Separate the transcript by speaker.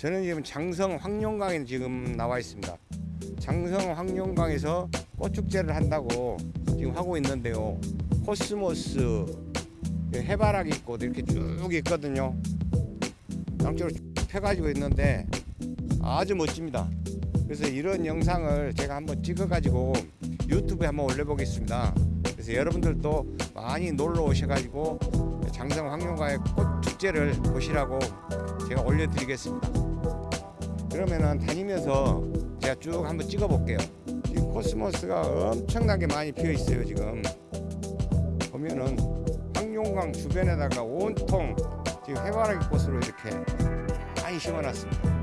Speaker 1: 저는 지금 장성 황룡강에 지금 나와 있습니다. 장성 황룡강에서 꽃축제를 한다고 지금 하고 있는데요. 코스모스, 해바라기 꽃 이렇게 쭉 있거든요. 양쪽으로 쭉 펴가지고 있는데 아주 멋집니다. 그래서 이런 영상을 제가 한번 찍어가지고 유튜브에 한번 올려보겠습니다. 그래서 여러분들도 많이 놀러 오셔가지고 장성 황룡강의 꽃 축제를 보시라고 제가 올려드리겠습니다. 그러면은 다니면서 제가 쭉 한번 찍어 볼게요. 지금 코스모스가 엄청나게 많이 피어 있어요. 지금 보면은 황룡강 주변에다가 온통 지금 해바라기 꽃으로 이렇게 많이 심어놨습니다.